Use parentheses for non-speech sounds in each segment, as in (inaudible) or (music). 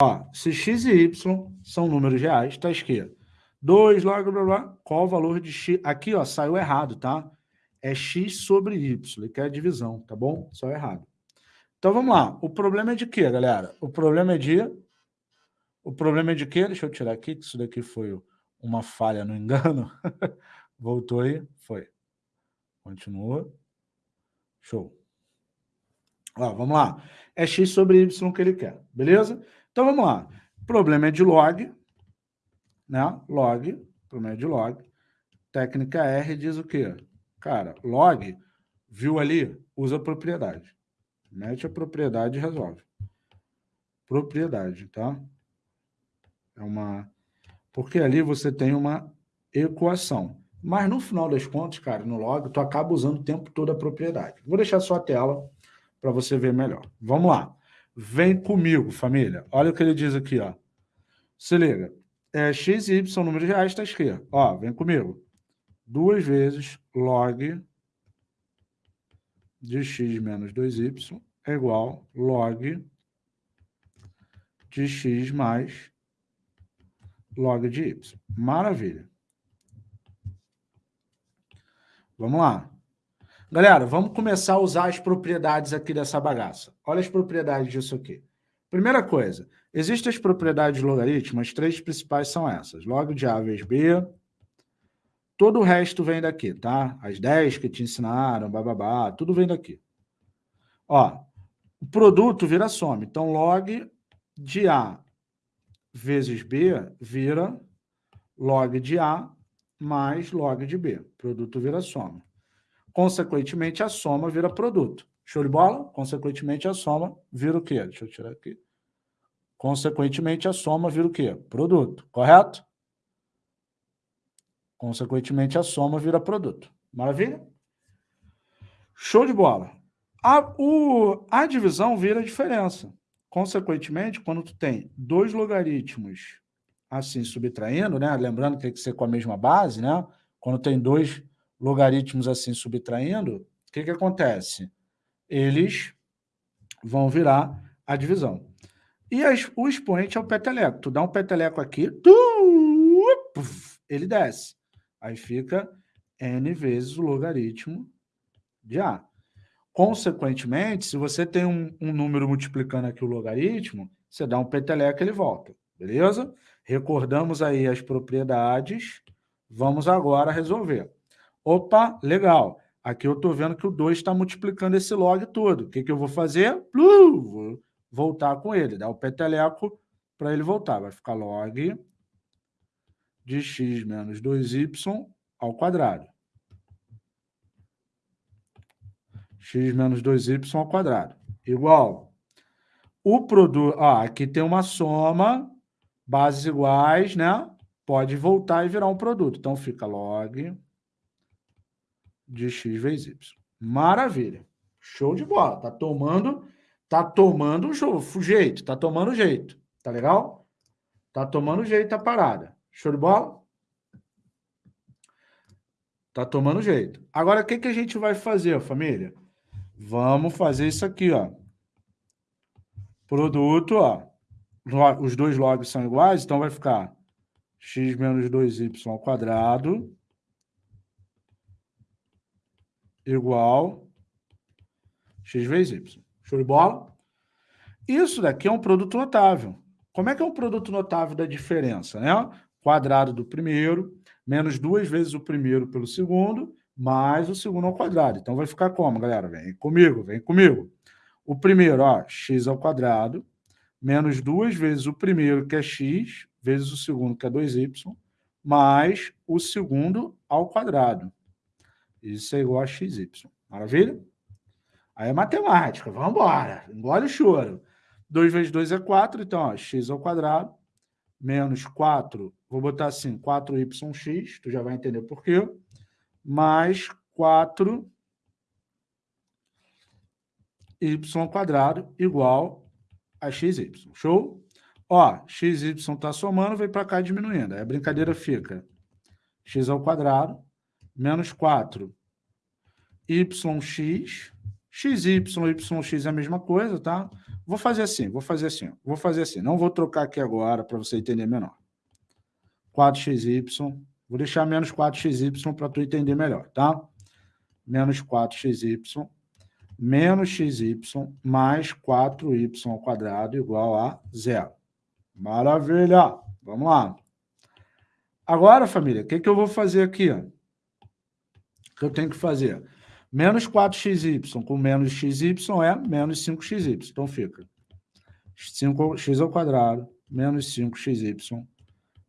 Ó, se x e y são números reais, está escrito 2 log, blá, blá, blá, qual o valor de x? Aqui, ó, saiu errado, tá? É x sobre y, que é a divisão, tá bom? Só errado. Então, vamos lá. O problema é de quê, galera? O problema é de... O problema é de quê? Deixa eu tirar aqui, que isso daqui foi uma falha no engano. (laughs) Voltou aí? Foi. Continua. Show. Ó, vamos lá. É x sobre y que ele quer, beleza? Então, vamos lá. Problema é de log, né? Log, problema é de log. Técnica R diz o quê? Cara, log, viu ali? Usa propriedade. Mete a propriedade e resolve. Propriedade, tá? É uma... Porque ali você tem uma equação. Mas no final das contas, cara, no log, tu acaba usando o tempo todo a propriedade. Vou deixar só a tela para você ver melhor. Vamos lá. Vem comigo, família. Olha o que ele diz aqui, ó. Se liga. É, x e y são números reais, está escrito. Ó, vem comigo. Duas vezes log de x menos 2y é igual log de x mais log de y. Maravilha. Vamos lá. Galera, vamos começar a usar as propriedades aqui dessa bagaça. Olha as propriedades disso aqui. Primeira coisa, existem as propriedades de logaritmo, as três principais são essas. Log de A vezes B. Todo o resto vem daqui, tá? As 10 que te ensinaram, bababá, tudo vem daqui. Ó, o produto vira soma. Então, log de A vezes B vira log de A mais log de B. Produto vira soma. Consequentemente, a soma vira produto. Show de bola? Consequentemente, a soma vira o quê? Deixa eu tirar aqui. Consequentemente, a soma vira o quê? Produto, correto? Consequentemente, a soma vira produto. Maravilha? Show de bola. A, o, a divisão vira diferença. Consequentemente, quando tu tem dois logaritmos assim subtraindo, né? lembrando que tem que ser com a mesma base, né? quando tem dois logaritmos assim subtraindo, o que, que acontece? Eles vão virar a divisão. E as, o expoente é o peteleco. Tu dá um peteleco aqui, tu, ele desce. Aí fica n vezes o logaritmo de A. Consequentemente, se você tem um, um número multiplicando aqui o logaritmo, você dá um peteleco e ele volta, beleza? Recordamos aí as propriedades, vamos agora resolver. Opa, legal. Aqui eu estou vendo que o 2 está multiplicando esse log todo. O que, que eu vou fazer? vou voltar com ele, dar o peteleco para ele voltar. Vai ficar log de x menos 2y ao quadrado. x menos 2y ao quadrado. Igual. O produto... Ó, aqui tem uma soma, bases iguais, né? Pode voltar e virar um produto. Então, fica log de x vezes y. Maravilha. Show de bola. Tá tomando, tá tomando o jeito, tá tomando jeito. Tá legal? Tá tomando jeito a parada. Show de bola? Tá tomando jeito. Agora, o que, que a gente vai fazer, família? Vamos fazer isso aqui, ó. Produto, ó. Os dois logs são iguais, então vai ficar x menos 2y ao quadrado igual x vezes y. Show de bola? Isso daqui é um produto notável. Como é que é um produto notável da diferença? Né? Quadrado do primeiro, menos duas vezes o primeiro pelo segundo, mais o segundo ao quadrado. Então, vai ficar como, galera? Vem comigo, vem comigo. O primeiro, ó, x ao quadrado, menos duas vezes o primeiro, que é x, vezes o segundo, que é 2y, mais o segundo ao quadrado. Isso é igual a xy. Maravilha? Aí é matemática, vamos embora. Engole o choro. 2 vezes 2 é 4, então, ó, x ao quadrado, menos 4, vou botar assim, 4yx, tu já vai entender por quê, mais 4 y quadrado igual a xy. Show? Ó, xy está somando, vem para cá diminuindo. Aí a brincadeira fica x ao quadrado menos 4 yx, XY, YX é a mesma coisa, tá? Vou fazer assim, vou fazer assim, vou fazer assim. Não vou trocar aqui agora para você entender menor. 4xy, vou deixar menos 4xy para tu entender melhor, tá? Menos 4xy, menos xy mais 4y ao quadrado igual a zero. Maravilha! Vamos lá. Agora, família, o que, que eu vou fazer aqui? O que eu tenho que fazer? Menos 4xy com menos xy é menos 5xy. Então, fica 5x ao quadrado menos 5xy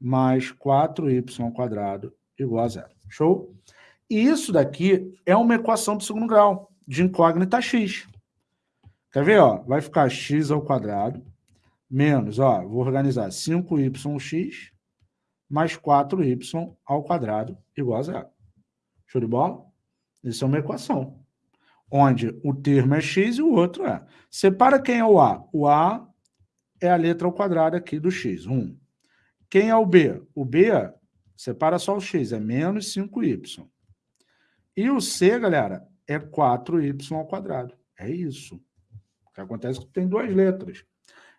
mais 4y ao quadrado igual a zero. Show? E isso daqui é uma equação do segundo grau, de incógnita x. Quer ver? Ó? Vai ficar x ao quadrado menos, ó, vou organizar 5yx mais 4y ao quadrado igual a zero. Show de bola? Isso é uma equação, onde o termo é x e o outro é. Separa quem é o A. O A é a letra ao quadrado aqui do x, 1. Quem é o B? O B, separa só o x, é menos 5y. E o C, galera, é 4y ao quadrado. É isso. O que acontece é que tem duas letras.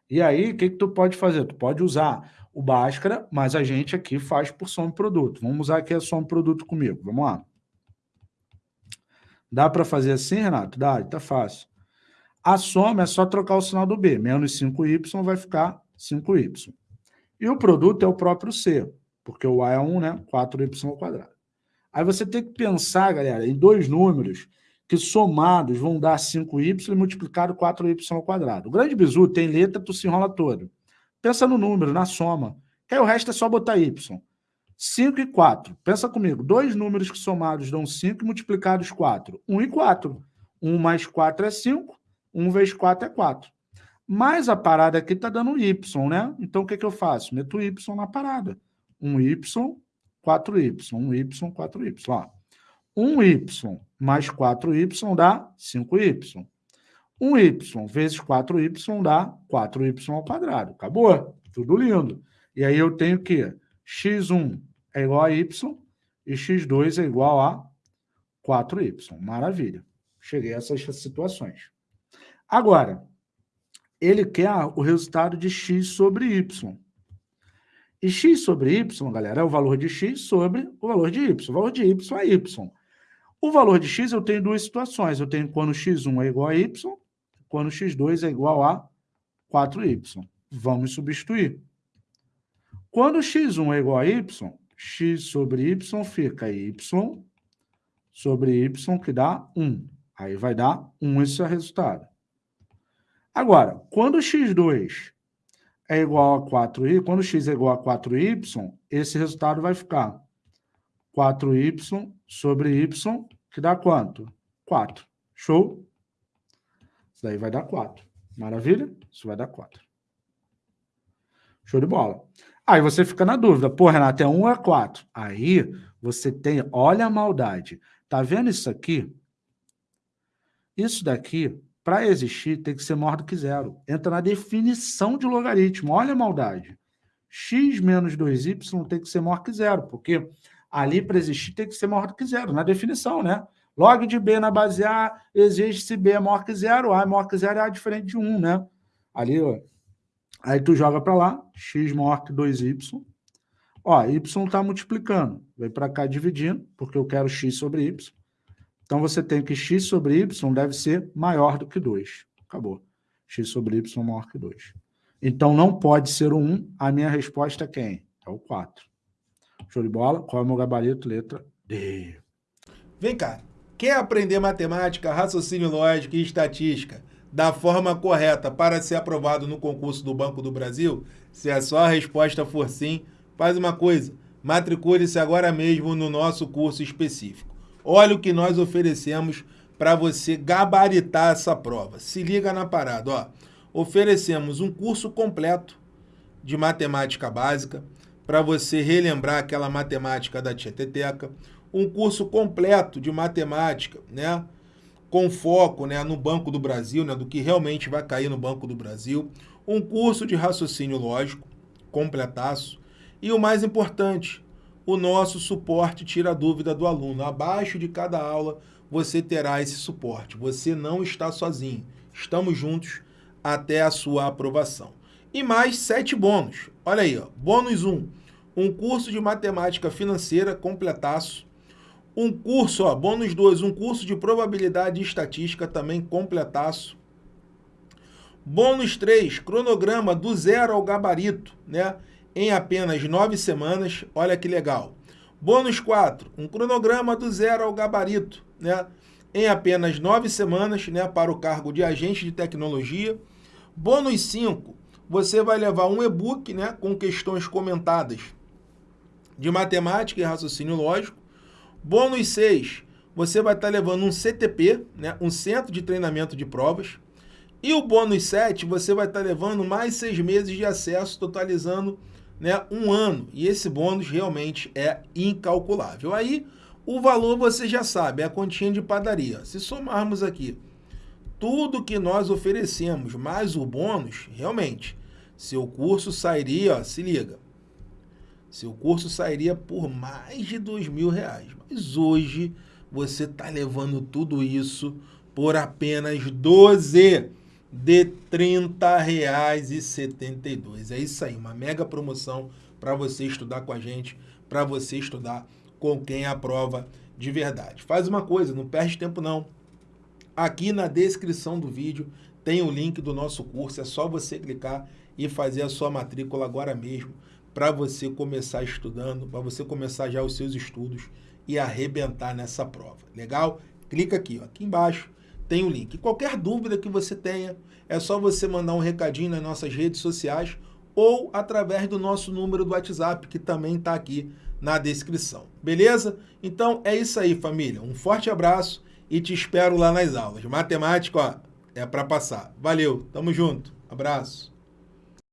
E aí, o que, que tu pode fazer? Tu pode usar o Bhaskara, mas a gente aqui faz por soma produto. Vamos usar aqui a soma produto comigo. Vamos lá. Dá para fazer assim, Renato? Dá, está fácil. A soma é só trocar o sinal do B. Menos 5y vai ficar 5y. E o produto é o próprio C, porque o A é 1, né? 4y ao quadrado. Aí você tem que pensar, galera, em dois números que somados vão dar 5y multiplicado 4y ao quadrado. O grande bizu tem letra, tu se enrola todo. Pensa no número, na soma. Que aí o resto é só botar y. 5 e 4. Pensa comigo, dois números que somados dão 5 e multiplicados 4. 1 e 4. 1 mais 4 é 5, 1 vezes 4 é 4. Mas a parada aqui está dando y, né? Então o que, que eu faço? Meto y na parada. 1y, 4y, 1y, 4y. Ó. 1y mais 4y dá 5y. 1y vezes 4y dá 4y ao quadrado. Acabou. Tudo lindo. E aí eu tenho que x1 é igual a y e x2 é igual a 4y. Maravilha. Cheguei a essas situações. Agora, ele quer o resultado de x sobre y. E x sobre y, galera, é o valor de x sobre o valor de y. O valor de y é y. O valor de x eu tenho duas situações. Eu tenho quando x1 é igual a y, quando x2 é igual a 4y. Vamos substituir. Quando x1 é igual a y, x sobre y fica y sobre y, que dá 1. Aí vai dar 1 esse é o resultado. Agora, quando x2 é igual a 4y, quando x é igual a 4y, esse resultado vai ficar 4y sobre y, que dá quanto? 4. Show? Isso daí vai dar 4. Maravilha? Isso vai dar 4. Show de bola. Aí você fica na dúvida, pô, Renato, é 1 ou é 4? Aí você tem, olha a maldade. Tá vendo isso aqui? Isso daqui, para existir, tem que ser maior do que zero. Entra na definição de logaritmo. Olha a maldade. x menos 2y tem que ser maior que zero, porque ali para existir tem que ser maior do que zero, na definição, né? Log de B na base A exige se B é maior que zero, A é maior que zero, A é diferente de 1, né? Ali, ó, Aí tu joga para lá, x maior que 2y. Ó, y está multiplicando. Vem para cá dividindo, porque eu quero x sobre y. Então, você tem que x sobre y deve ser maior do que 2. Acabou. x sobre y maior que 2. Então, não pode ser o 1. A minha resposta é quem? É o 4. Show de bola? Qual é o meu gabarito? Letra D. Vem cá. Quer aprender matemática, raciocínio lógico e estatística? Da forma correta para ser aprovado no concurso do Banco do Brasil? Se a sua resposta for sim, faz uma coisa, matricule-se agora mesmo no nosso curso específico. Olha o que nós oferecemos para você gabaritar essa prova. Se liga na parada, ó. Oferecemos um curso completo de matemática básica para você relembrar aquela matemática da Tieteteca, um curso completo de matemática, né? Com foco né, no Banco do Brasil, né, do que realmente vai cair no Banco do Brasil, um curso de raciocínio lógico, completaço, e o mais importante, o nosso suporte tira a dúvida do aluno. Abaixo de cada aula, você terá esse suporte. Você não está sozinho. Estamos juntos até a sua aprovação. E mais sete bônus. Olha aí, ó. bônus 1. Um, um curso de matemática financeira completaço. Um curso, ó, bônus 2, um curso de probabilidade e estatística também completaço. Bônus 3, cronograma do zero ao gabarito, né? Em apenas nove semanas. Olha que legal. Bônus 4, um cronograma do zero ao gabarito, né? Em apenas nove semanas, né? Para o cargo de agente de tecnologia. Bônus 5, você vai levar um e-book, né? Com questões comentadas de matemática e raciocínio lógico. Bônus 6, você vai estar levando um CTP, né? Um Centro de Treinamento de Provas. E o bônus 7, você vai estar levando mais seis meses de acesso, totalizando né, um ano. E esse bônus realmente é incalculável. Aí, o valor você já sabe, é a continha de padaria. Se somarmos aqui tudo que nós oferecemos, mais o bônus, realmente, seu curso sairia, ó, se liga, seu curso sairia por mais de dois mil reais. Mas hoje você está levando tudo isso por apenas 12 de R$ 30,72. É isso aí, uma mega promoção para você estudar com a gente, para você estudar com quem aprova de verdade. Faz uma coisa, não perde tempo não. Aqui na descrição do vídeo tem o link do nosso curso, é só você clicar e fazer a sua matrícula agora mesmo para você começar estudando, para você começar já os seus estudos e arrebentar nessa prova. Legal? Clica aqui, ó, aqui embaixo tem o link. Qualquer dúvida que você tenha, é só você mandar um recadinho nas nossas redes sociais ou através do nosso número do WhatsApp, que também está aqui na descrição. Beleza? Então é isso aí, família. Um forte abraço e te espero lá nas aulas. Matemática, ó, é para passar. Valeu, tamo junto. Abraço.